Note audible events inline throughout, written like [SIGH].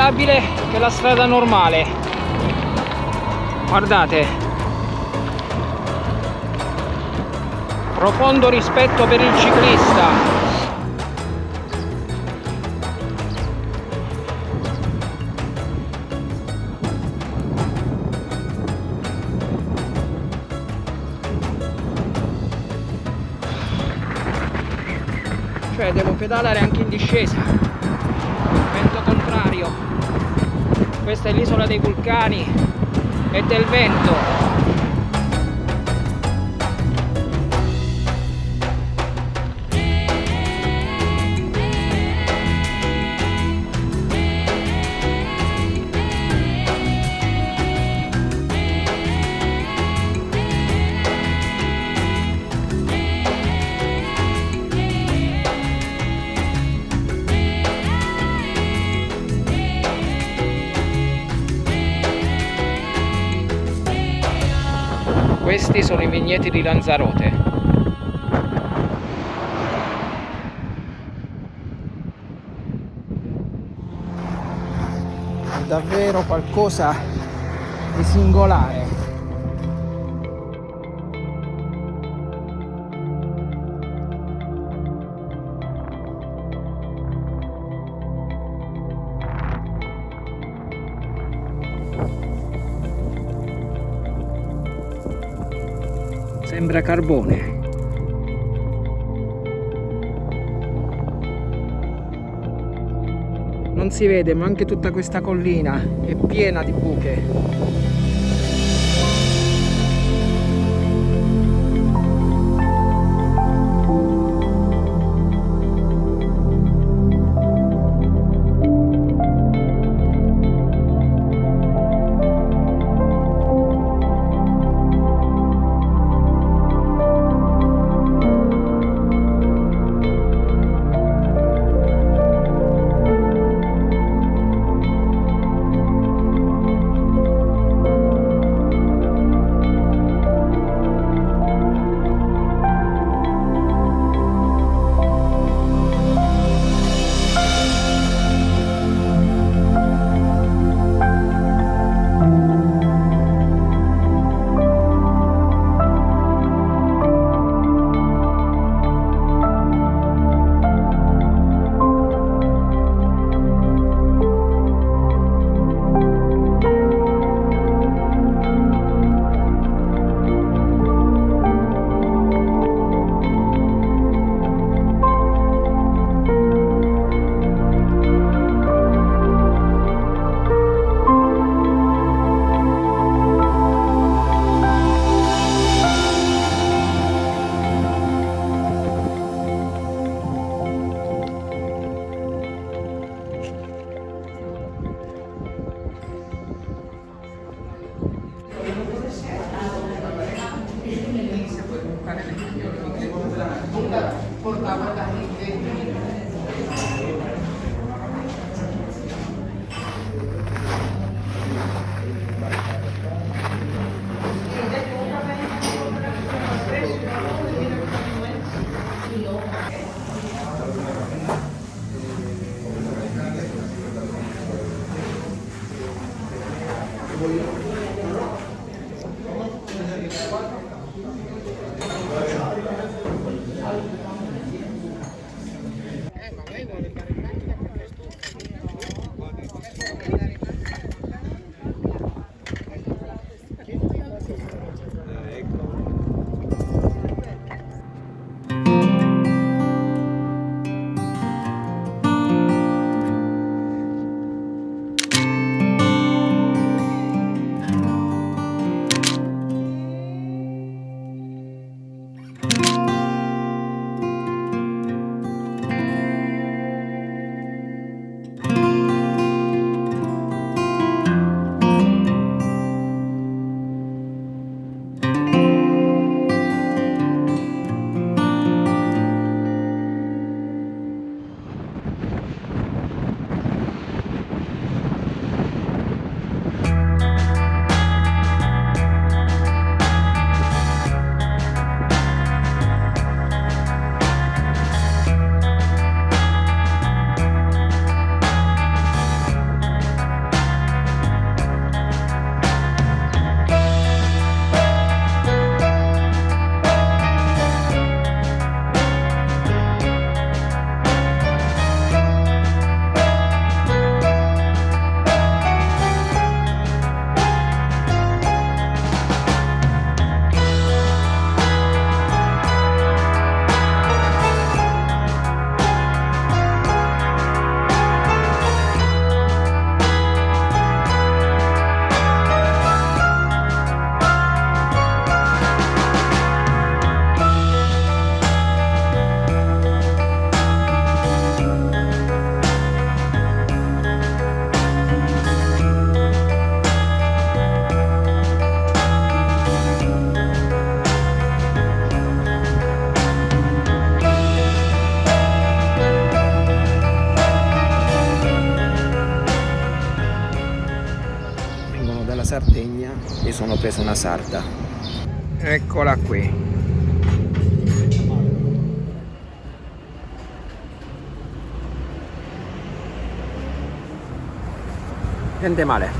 ciclabile che la strada normale. Guardate. Profondo rispetto per il ciclista. Cioè devo pedalare anche in discesa. Vento contrario questa è l'isola dei vulcani e del vento Questi sono i vigneti di Lanzarote. È davvero qualcosa di singolare. Sembra carbone. Non si vede ma anche tutta questa collina è piena di buche preso una sarda eccola qui. Niente male.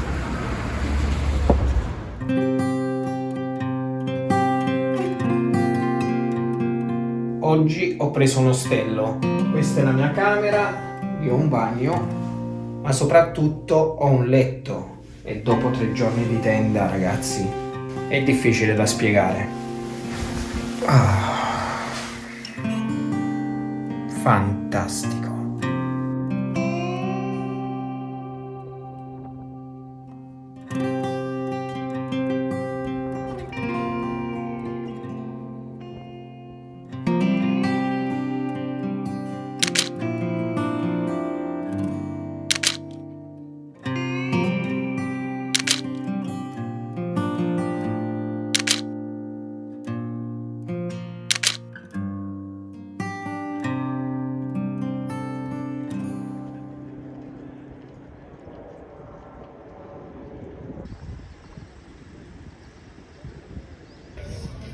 Oggi ho preso un ostello. Questa è la mia camera io ho un bagno ma soprattutto ho un letto e dopo tre giorni di tenda ragazzi è difficile da spiegare. Ah, fantastico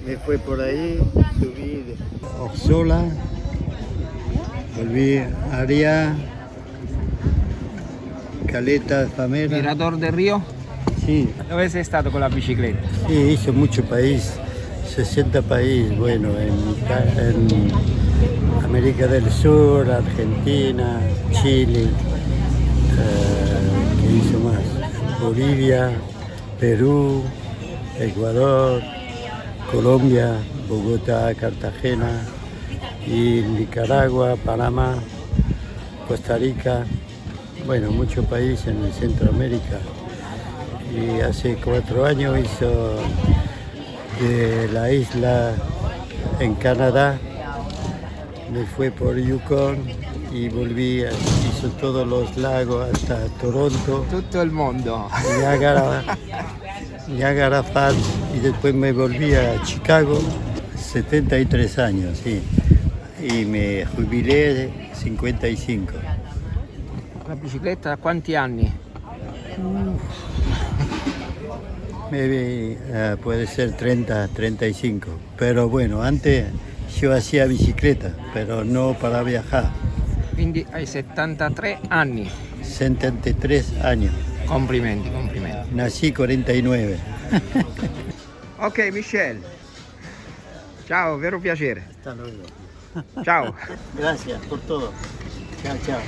me fue por ahí, subí de Oxola, volví a Aria, Caleta, Famera. Mirador del Rio? Sí, Dove sei stato con la bicicletta? sí, hice mucho país, 60 países, bueno, en, en América del Sur, Argentina, Chile, eh, ¿qué hizo más? Bolivia, Perú, Ecuador, Colombia, Bogotá, Cartagena, y Nicaragua, Panamá, Costa Rica, bueno, muchos países en Centroamérica. Y hace cuatro años hizo de la isla en Canadá, me fue por Yukon y volví, a- hizo todos los lagos hasta Toronto. Tutto il mondo. Niagara, [LAUGHS] Niagara Falls y después me volví a Chicago, 73 años, sí. Y me jubilé de 55. La bicicletta da quanti anni? Maybe, eh, puede ser 30, 35. Pero bueno, antes yo hacía bicicleta, pero no para viajar. Quindi hai 73 anni. 73 años. Complimenti, complimenti. Nací 49. [LAUGHS] Ok, Michelle. Ciao, vero piacere. Ciao. Gracias por todo. Chao, chao.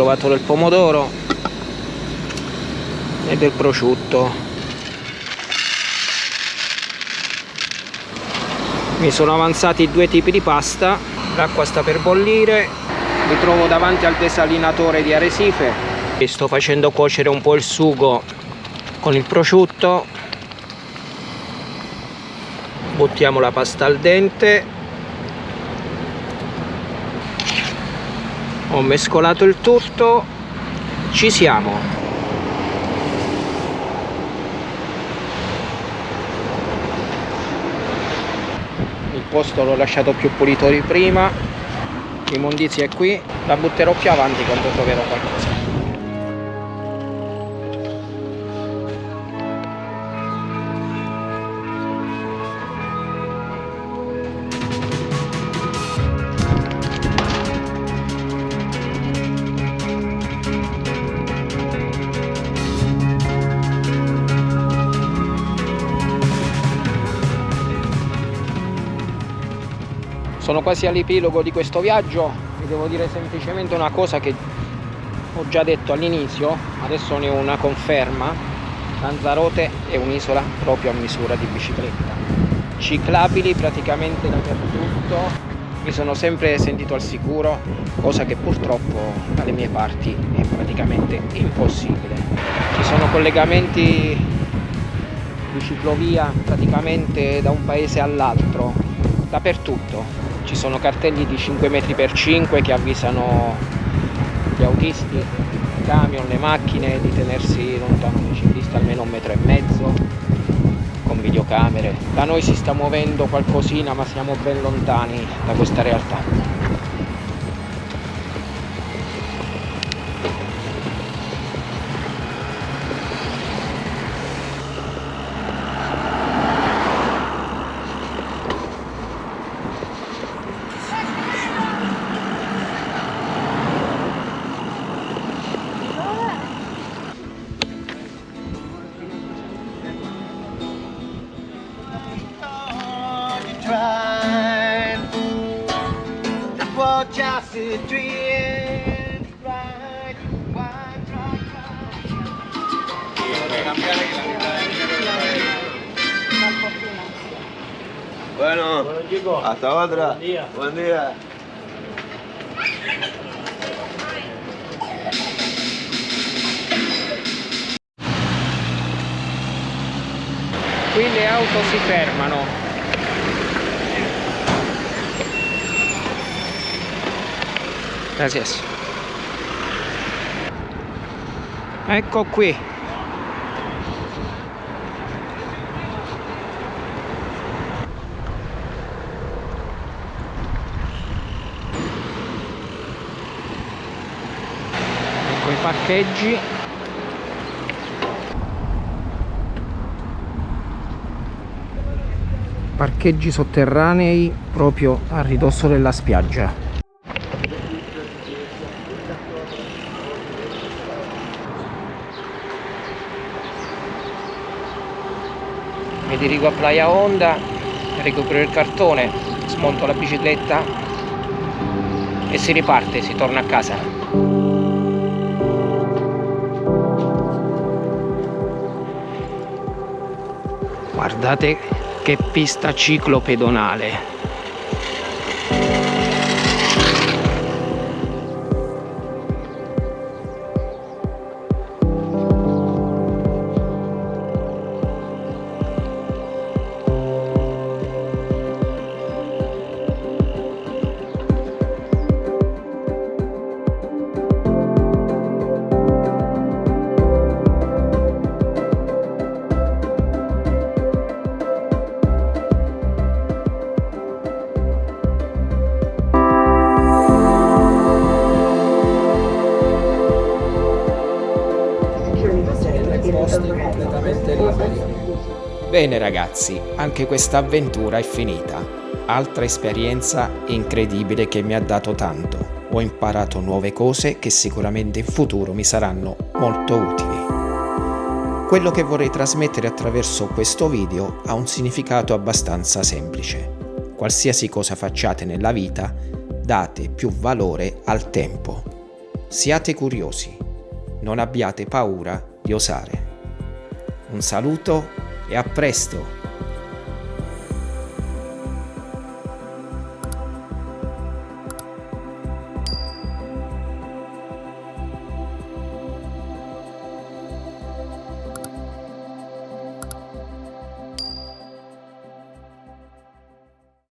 trovato del pomodoro e del prosciutto. Mi sono avanzati due tipi di pasta l'acqua sta per bollire mi trovo davanti al desalinatore di Arecife e sto facendo cuocere un po' il sugo con il prosciutto. Buttiamo la pasta al dente. Ho mescolato il tutto. Ci siamo. Posto l'ho lasciato più pulito di prima. L'immondizia è qui. La butterò più avanti quando troverò qualcosa sono quasi all'epilogo di questo viaggio vi devo dire semplicemente una cosa che ho già detto all'inizio adesso ne ho una conferma. Lanzarote è un'isola proprio a misura di bicicletta. Ciclabili praticamente dappertutto. Mi sono sempre sentito al sicuro cosa che purtroppo dalle mie parti è praticamente impossibile. Ci sono collegamenti di ciclovia praticamente da un paese all'altro dappertutto ci sono cartelli di 5 metri per 5 che avvisano gli autisti, i camion, le macchine di tenersi lontano dai ciclisti almeno un metro e mezzo con videocamere. Da noi si sta muovendo qualcosina ma siamo ben lontani da questa realtà. Hasta otra. Buen día. Buen día. Qui le auto si fermano. Gracias. Ecco qui. Parcheggi. Parcheggi sotterranei proprio a ridosso della spiaggia. mi dirigo a Playa Honda recupero il cartone smonto la bicicletta e si riparte, si torna a casa guardate che pista ciclopedonale Bene ragazzi, anche questa avventura è finita. Altra esperienza incredibile che mi ha dato tanto. Ho imparato nuove cose che sicuramente in futuro mi saranno molto utili. Quello che vorrei trasmettere attraverso questo video ha un significato abbastanza semplice. Qualsiasi cosa facciate nella vita, date più valore al tempo. Siate curiosi, non abbiate paura di osare. Un saluto e a presto!